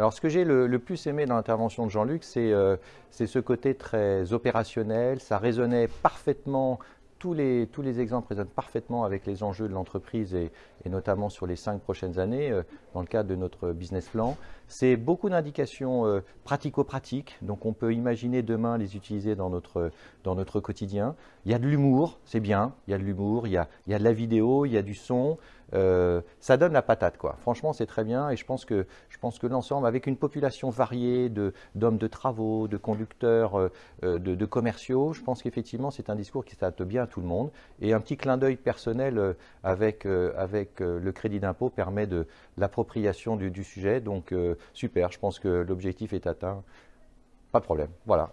Alors ce que j'ai le, plus aimé dans l'intervention de Jean-Luc, c'est euh, ce côté très opérationnel, ça résonnait parfaitement tous les, tous les exemples résonnent parfaitement avec les enjeux de l'entreprise et, notamment sur les cinq prochaines années euh, dans le cadre de notre business plan. C'est beaucoup d'indications euh, pratico-pratiques, donc on peut imaginer demain les utiliser dans notre, dans notre quotidien. Il y a de l'humour, c'est bien, il y a de l'humour, il, il, y a de la vidéo, il y a du son. Euh, ça donne la patate, quoi. Franchement, c'est très bien et je pense que, que l'ensemble, avec une population variée d'hommes de, travaux, de conducteurs, de, de commerciaux, je pense qu'effectivement, c'est un discours qui s'adapte bien tout le monde. Et un petit clin d'œil personnel euh, avec, euh, avec euh, le crédit d'impôt permet de l'appropriation du, du, sujet. Donc super, je pense que l'objectif est atteint. Pas de problème. Voilà.